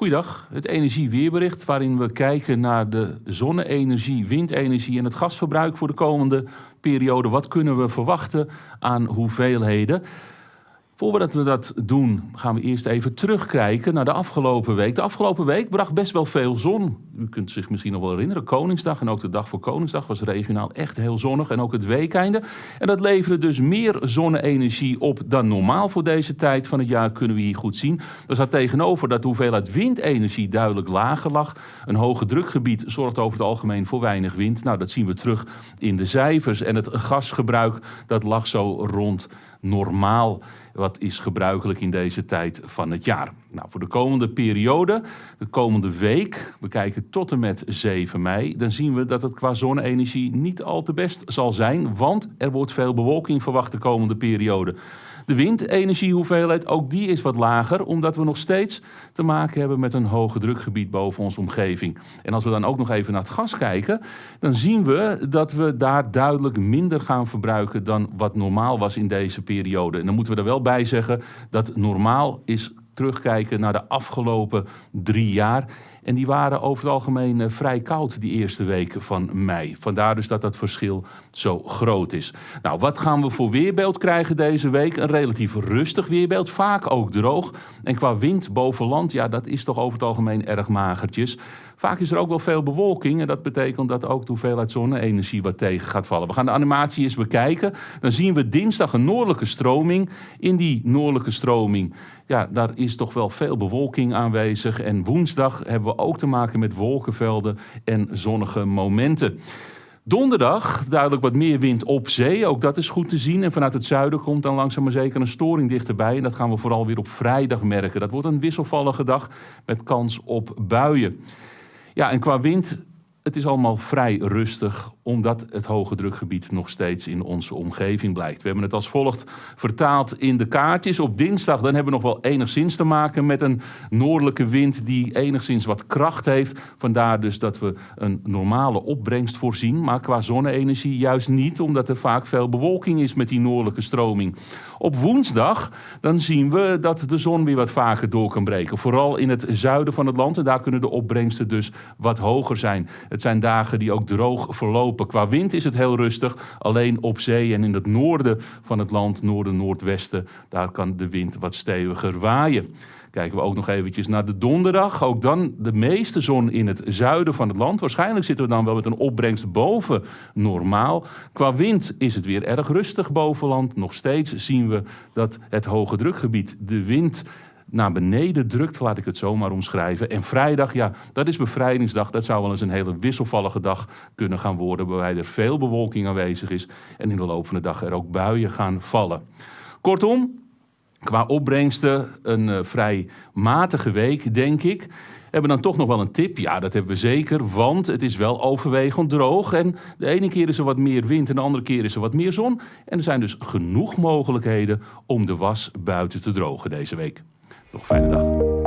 Goeiedag, het energieweerbericht waarin we kijken naar de zonne-energie, windenergie en het gasverbruik voor de komende periode. Wat kunnen we verwachten aan hoeveelheden? Voordat we dat doen, gaan we eerst even terugkijken naar de afgelopen week. De afgelopen week bracht best wel veel zon. U kunt zich misschien nog wel herinneren, Koningsdag en ook de dag voor Koningsdag was regionaal echt heel zonnig. En ook het weekeinde. En dat leverde dus meer zonne-energie op dan normaal voor deze tijd van het jaar, kunnen we hier goed zien. Er staat tegenover dat de hoeveelheid windenergie duidelijk lager lag. Een hoge drukgebied zorgt over het algemeen voor weinig wind. Nou, dat zien we terug in de cijfers. En het gasgebruik, dat lag zo rond normaal. Wat is gebruikelijk in deze tijd van het jaar. Nou, voor de komende periode, de komende week, we kijken tot en met 7 mei, dan zien we dat het qua zonne-energie niet al te best zal zijn, want er wordt veel bewolking verwacht de komende periode. De windenergiehoeveelheid, ook die is wat lager, omdat we nog steeds te maken hebben met een hoge drukgebied boven onze omgeving. En als we dan ook nog even naar het gas kijken, dan zien we dat we daar duidelijk minder gaan verbruiken dan wat normaal was in deze periode. En dan moeten we er wel bij zeggen dat normaal is terugkijken naar de afgelopen drie jaar. En die waren over het algemeen eh, vrij koud die eerste weken van mei. Vandaar dus dat dat verschil zo groot is. Nou, wat gaan we voor weerbeeld krijgen deze week? Een relatief rustig weerbeeld, vaak ook droog. En qua wind boven land, ja, dat is toch over het algemeen erg magertjes. Vaak is er ook wel veel bewolking en dat betekent dat ook de hoeveelheid zonne-energie wat tegen gaat vallen. We gaan de animatie eens bekijken. Dan zien we dinsdag een noordelijke stroming. In die noordelijke stroming, ja, daar is toch wel veel bewolking aanwezig. En woensdag hebben we ook te maken met wolkenvelden en zonnige momenten. Donderdag duidelijk wat meer wind op zee. Ook dat is goed te zien. En vanuit het zuiden komt dan langzaam maar zeker een storing dichterbij. En dat gaan we vooral weer op vrijdag merken. Dat wordt een wisselvallige dag met kans op buien. Ja, en qua wind, het is allemaal vrij rustig, omdat het hoge drukgebied nog steeds in onze omgeving blijft. We hebben het als volgt vertaald in de kaartjes. Op dinsdag dan hebben we nog wel enigszins te maken met een noordelijke wind die enigszins wat kracht heeft. Vandaar dus dat we een normale opbrengst voorzien, maar qua zonne-energie juist niet, omdat er vaak veel bewolking is met die noordelijke stroming. Op woensdag dan zien we dat de zon weer wat vaker door kan breken. Vooral in het zuiden van het land en daar kunnen de opbrengsten dus wat hoger zijn. Het zijn dagen die ook droog verlopen. Qua wind is het heel rustig. Alleen op zee en in het noorden van het land, noorden-noordwesten, daar kan de wind wat steviger waaien. Kijken we ook nog eventjes naar de donderdag. Ook dan de meeste zon in het zuiden van het land. Waarschijnlijk zitten we dan wel met een opbrengst boven normaal. Qua wind is het weer erg rustig boven land. Nog steeds zien we dat het hoge drukgebied de wind naar beneden drukt, laat ik het zo maar omschrijven. En vrijdag, ja, dat is bevrijdingsdag. Dat zou wel eens een hele wisselvallige dag kunnen gaan worden, waarbij er veel bewolking aanwezig is en in de loop van de dag er ook buien gaan vallen. Kortom, qua opbrengsten een uh, vrij matige week, denk ik. Hebben we dan toch nog wel een tip? Ja, dat hebben we zeker, want het is wel overwegend droog. En de ene keer is er wat meer wind en de andere keer is er wat meer zon. En er zijn dus genoeg mogelijkheden om de was buiten te drogen deze week. Nog fijne dag.